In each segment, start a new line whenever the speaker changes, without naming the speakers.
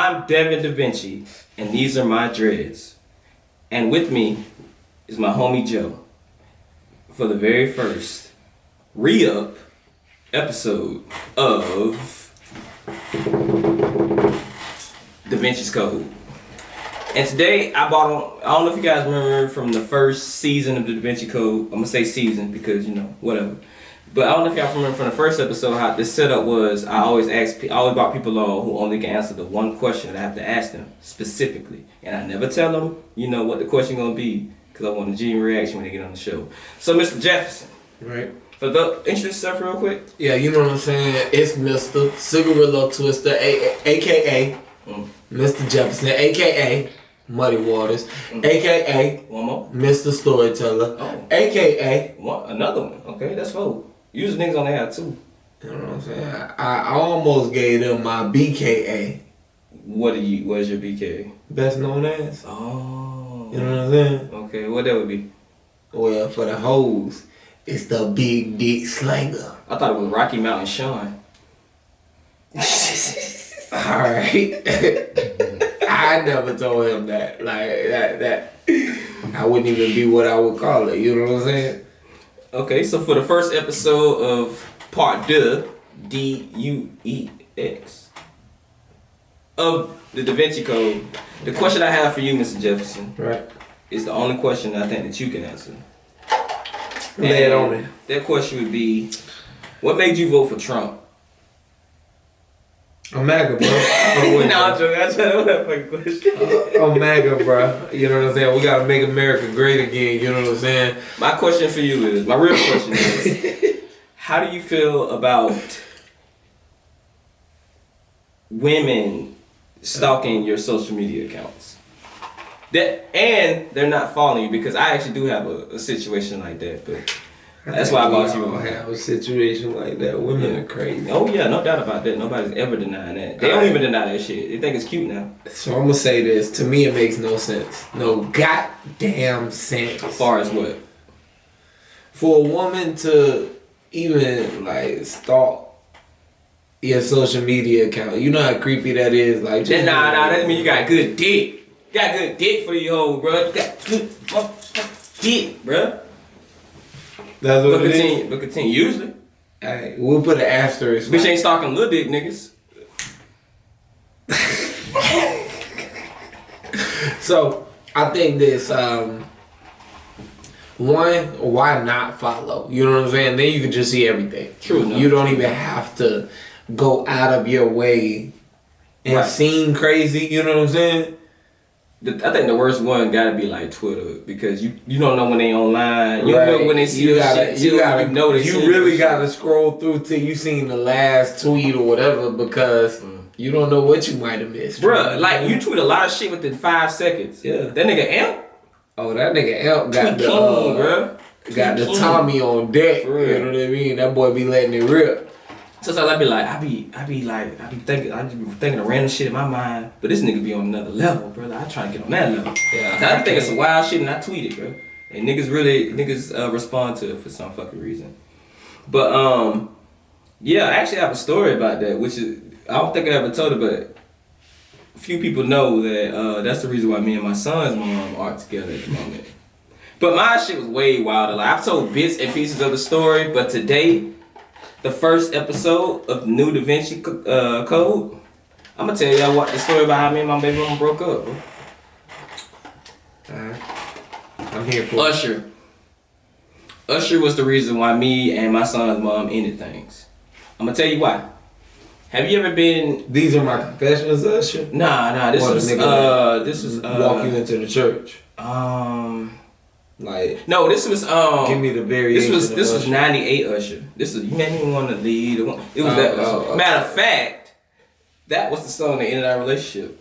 I'm Devin Da Vinci, and these are my dreads. And with me is my homie Joe for the very first re up episode of Da Vinci's Code. And today I bought on, I don't know if you guys remember from the first season of the Da Vinci Code. I'm gonna say season because, you know, whatever. But I don't know if y'all remember from the first episode how this setup was. I always ask, I always brought people on who only can answer the one question that I have to ask them specifically, and I never tell them, you know, what the question gonna be, because I want a genuine reaction when they get on the show. So, Mr. Jefferson,
Right.
for the introduce yourself real quick.
Yeah, you know what I'm saying? It's Mr. Cigarillo Twister, a- aka
Mm.
Mr. Jefferson, aka Muddy Waters, aka
One more.
Mr. Storyteller,
Oh.
aka
One, another one. Okay, that's four. Use niggas on the there too.
you know what I'm saying? I, I almost gave them my BKA,
What do you? What is your BKA?
best known as.
Oh.
You know what I'm saying?
Okay, what that would be?
Well, for the hoes, it's the Big Dick Slanger.
I thought it was Rocky Mountain Sean.
Alright. I never told him that. Like that that I wouldn't even be what I would call it, you know what I'm saying?
Okay, so for the first episode of part deux, D U E X, of the Da Vinci Code, the question I have for you, Mr. Jefferson,
Right.
is the only question I think that you can answer.
Lay it on me.
That question would be, what made you vote for Trump?
Oh, I'm MAGA, bro.
Nah,
you.
I'm joking. I know that fucking question.
I'm MAGA, bro. You know what I'm saying? We gotta make America great again. You know what I'm saying?
My question for you is, my real question is, how do you feel about women stalking your social media accounts? That and they're not following you because I actually do have a, a situation like that, but that's why I bought you one.
have a situation like that. Women are crazy.
Oh yeah, no doubt about that. Nobody's ever denying that. They don't even deny that shit. They think it's cute now.
So I'm gonna say this. To me, it makes no sense. No goddamn sense.
As far as what?
for a woman to even like stalk your social media account, you know how creepy that is. Like,
Then nah, nah, that mean you got good dick. You got good dick for your hoe, bro. You got good dick, bro.
That's what it is.
continue, but continue. Usually,
Hey, we'll put an asterisk.
bitch ain't stalking little dick niggas.
So I think this. um one, why not follow? You know what I'm saying? Then you can just see everything.
True enough.
You don't even have to go out of your way and
Right.
seem crazy. You know what I'm saying?
I think the worst one gotta be like Twitter because you you don't know when they online. You
Right.
know when they see
you gotta,
shit.
you
too.
gotta
you know
you really gotta scroll through till you seen the last tweet or whatever because you don't know what you might have missed.
Bruh, like you tweet a lot of shit within five seconds.
Yeah.
That nigga amp
Oh, that nigga Elk got
tweet
the
king,
uh,
bruh.
got the Tommy on deck. You know what I mean? That boy be letting it rip.
Sometimes I be like, I be, I be like, I be thinking, I be thinking of random shit in my mind. But this nigga be on another level, brother. I try to get on that level.
Yeah,
I,
I
think it's some wild shit, and I tweet it, bro. And niggas really, niggas uh, respond to it for some fucking reason. But um, yeah, I actually have a story about that, which is I don't think I ever told it, but few people know that uh, that's the reason why me and my son's mom aren't together at the moment. But my shit was way wilder. Like I've told bits and pieces of the story, but today, the first episode of new Da Vinci uh, Code, I'm gonna tell y'all what the story about how me and my baby mama broke up.
Alright. I'm here for it.
Usher. Usher was the reason why me and my son's mom ended things. I'm gonna tell you why. Have you ever been?
These are my confessions, Usher.
Nah, nah. This
Or the
was
nigga
uh, this was
Walk you
uh,
into the church.
um,
Like,
no, this was um.
give me the
This was this was '98 Usher. This is you made me want to lead. It was
Oh,
that.
oh, okay.
Matter of fact, that was the song that ended our relationship.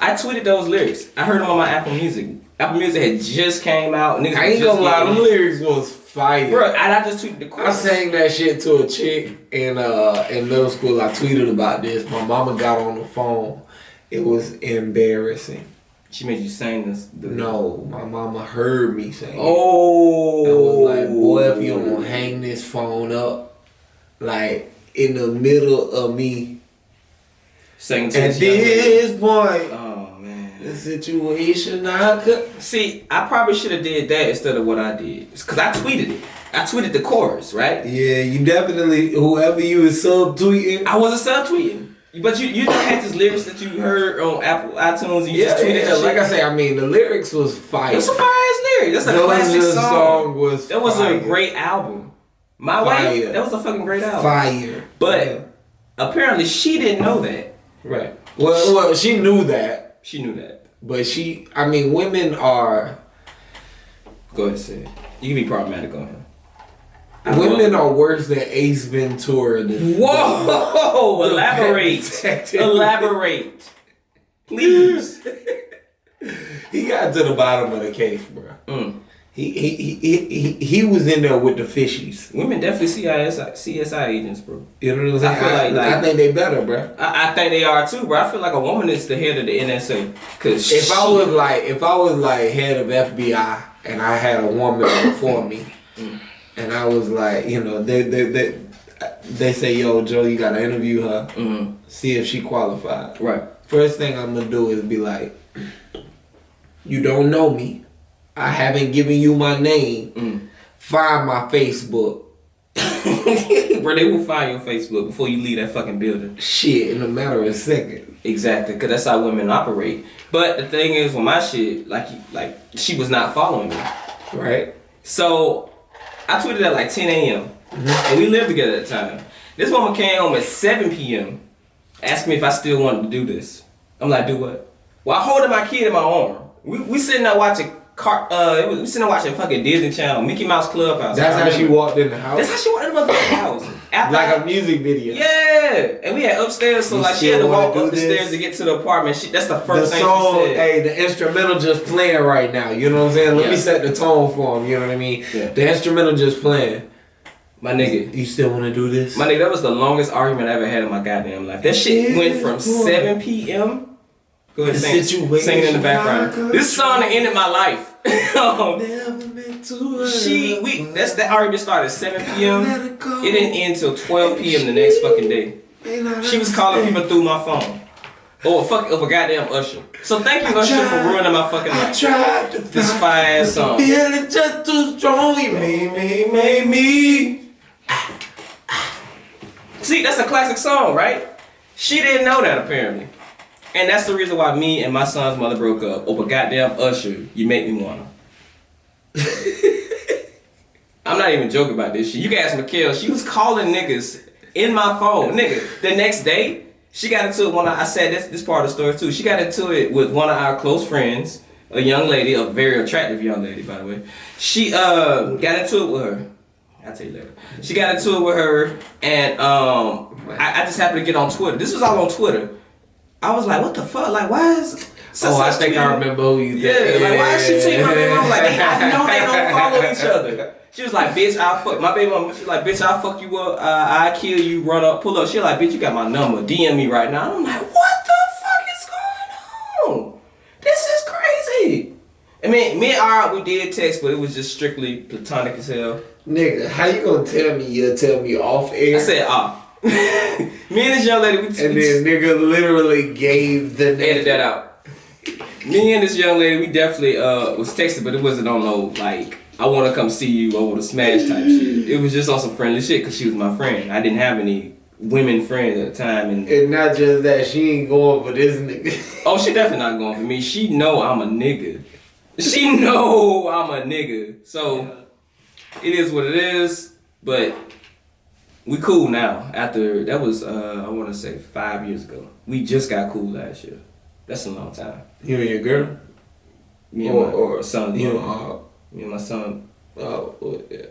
I tweeted those lyrics. I heard them on my Apple Music. Apple Music had just came out. Niggas
I ain't gonna lie, them lyrics was fire.
Bro, and I just tweeted the
I sang that shit to a chick in uh in middle school. I tweeted about this. My mama got on the phone. It was embarrassing.
She made you sing this. The,
No, my mama heard me sing.
Oh.
I was like, oh. boy, if you don't hang this phone up, like in the middle of me
Singing to
At
this young
point,
Oh man.
the situation I could.
See, I probably should have did that instead of what I did. Cause I tweeted it. I tweeted the chorus, right?
Yeah, you definitely whoever you was subtweeting.
I wasn't subtweeting. But you you just had these lyrics that you heard on Apple iTunes and you
Yeah,
just tweeted
yeah, like. I say, I mean the lyrics was fire.
It was a fire ass lyric. That's a
The
classic song.
song was
That was
fire.
a great album. My way.
Fire.
That was a fucking great album.
fire.
But
Yeah.
apparently she didn't know that.
right. Well, well, she knew that,
She knew that.
but she. I mean, women are
Go ahead and say it. You can be problematic on him.
Women are worse than Ace Ventura.
Whoa!
the
Elaborate. Elaborate. Please.
He got to the bottom of the case, bro.
Mm.
He he, he he he he was in there with the fishies.
Women definitely CSI, CSI agents, bro.
You know what I'm saying?
I feel like- like-
I think they better, bro.
I, I think they are too, bro. I feel like a woman is the head of the NSA. Cause
If I was like, if I was like head of FBI and I had a woman before me, and I was like, you know, they they they, they say, yo, Joe, you gotta interview her,
Mhm.
see if she qualified.
right,
First thing I'm gonna do is be like, you don't know me, I haven't given you my name.
Mm.
Find my Facebook.
bro, they will find your Facebook before you leave that fucking building.
Shit, in a matter of a second.
Exactly, because that's how women operate. But the thing is, with my shit, like, like she was not following me.
Right?
So I tweeted at like 10 a.m. and we lived together at the time. This woman came home at 7 p.m. asking me if I still wanted to do this. I'm like, do what? While holding my kid in my arm. We, we sitting there watching car. Uh, we sitting there watching fucking Disney Channel, Mickey Mouse Clubhouse.
That's how she walked in the house.
That's how she walked in the house. After
like a music video.
yeah, and we had upstairs, so
You
like she had to walk up the
this?
stairs to get to the apartment. She, that's the
The
first thing
song,
she said.
hey, the instrumental just playing right now. You know what I'm saying? Let me set the tone for him. You know what I mean?
Yeah.
The instrumental just playing.
My nigga,
You still want to do this?
My nigga, that was the longest argument I ever had in my goddamn life. That shit
Yeah,
went from
boy.
7 p.m. Go ahead, sing, sing it in the background. This song that ended my life.
Never meant to hurt
she, we, that's that already started at 7 p.m.
It
didn't end till 12 p.m. the next fucking day. She was calling people through my phone. Oh, fuck, oh, of a goddamn Usher. So thank you,
I
Usher, for ruining my fucking
I
life.
tried to
This fire song.
feeling just too strong. He made me, made me.
See, that's a classic song, right? She didn't know that apparently. And that's the reason why me and my son's mother broke up over goddamn Usher. You make me wanna. I'm not even joking about this shit. You can ask Mikhail. She was calling niggas in my phone. Nigga, the next day, she got into it when I, I said this this part of the story too. She got into it with one of our close friends, a young lady, a very attractive young lady, by the way. She uh got into it with her. I'll tell you later. She got into it with her, and um, I, I just happened to get on Twitter. This was all on Twitter. I was like, what the fuck? Like, why is such
oh, I
such
think I remember who you
Yeah,
think.
like why is she tweeting my baby mama? Like they, I know they don't follow each other. She was like, bitch, I'll fuck my baby mama. She was like, bitch, I'll fuck you up. Uh, I kill you. Run up, pull up. She like, bitch, you got my number. DM me right now. I'm like, what the fuck is going on? This is crazy. I mean, me and R, we did text, but it was just strictly platonic as hell.
Nigga, how you gonna tell me you'll tell me off air?
I said, ah. me and this young lady, we,
and
we
then nigga literally gave the
edit that out. Me and this young lady, we definitely uh was texting, but it wasn't on no like I want to come see you, I want to smash type shit. It was just on some friendly shit because she was my friend. I didn't have any women friends at the time, and
And not just that, she ain't going for this nigga.
oh, she definitely not going for me. She know I'm a nigga. She know I'm a nigga. So it is what it is. But we cool now. After that was uh I want to say five years ago. We just got cool last year. That's a long time.
You and your girl?
Me and
Or,
my
or
son.
You
mom.
know,
Me and my son.
uh, oh, yeah.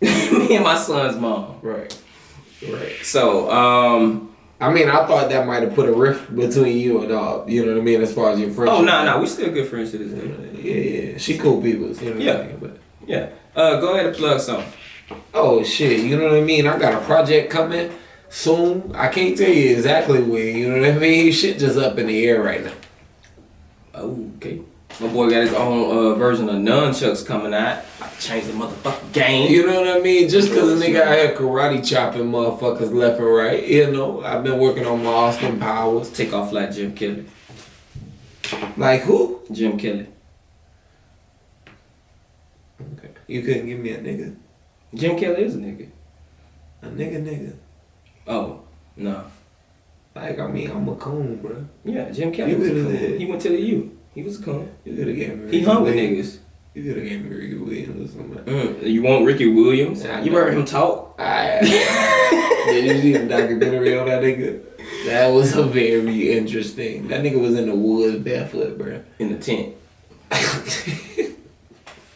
me and my son's mom.
Right. Right.
So, um,
I mean, I thought that might have put a rift between you and uh, you know what I mean, as far as your friendship.
oh no, no, we still good friends to this day.
Yeah, yeah. She cool people. You know
Yeah.
I mean? But
Yeah. Uh, go ahead and plug some.
Oh shit, you know what I mean? I got a project coming soon. I can't tell you exactly when. You know what I mean? Shit just up in the air right now.
Oh, okay. My boy got his own uh, version of nunchucks coming out. I changed the motherfucking game.
You know what I mean? Just cause a nigga out here karate chopping motherfuckers left and right, you know. I've been working on my Austin Powers.
Take off like Jim Kelly.
Like who?
Jim Kelly.
Okay. You couldn't give me a nigga.
Jim Kelly is a nigga.
A nigga nigga.
Oh, no.
Like I mean I'm a coon, bro.
Yeah, Jim Kelly was a coon. He went to the U. He was a coon.
You could have me
He hung with niggas.
You could have gave me Ricky Williams or something.
Mm. You want Ricky Williams?
I
you heard him talk?
I Did you see the documentary on that nigga? That was a very interesting. That nigga was in the woods barefoot, bro.
In the tent.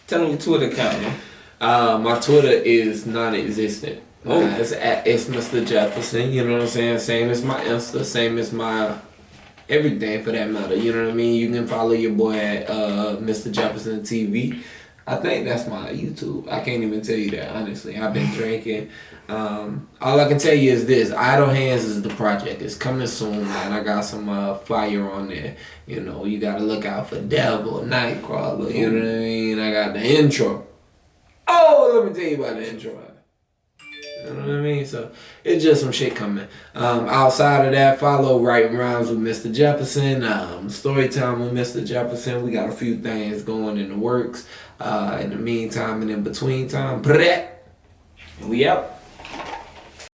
Tell him your Twitter account, man.
Uh, my Twitter is non-existent.
Oh.
Uh, it's at it's Mr. Jefferson. You know what I'm saying? Same as my Insta. Same as my everything for that matter. You know what I mean? You can follow your boy at uh, Mr. Jefferson TV. I think that's my YouTube. I can't even tell you that honestly. I've been drinking. Um, all I can tell you is this: Idle Hands is the project. It's coming soon, man. I got some uh, fire on there. You know, you gotta look out for Devil, Nightcrawler. You know what I mean? I got the intro. Let me tell you about the intro. You know what I mean? So it's just some shit coming. Um, outside of that, follow Writing Rhymes with Mr. Jefferson, um, Storytime with Mr. Jefferson. We got a few things going in the works. Uh, in the meantime and in between time,
we out.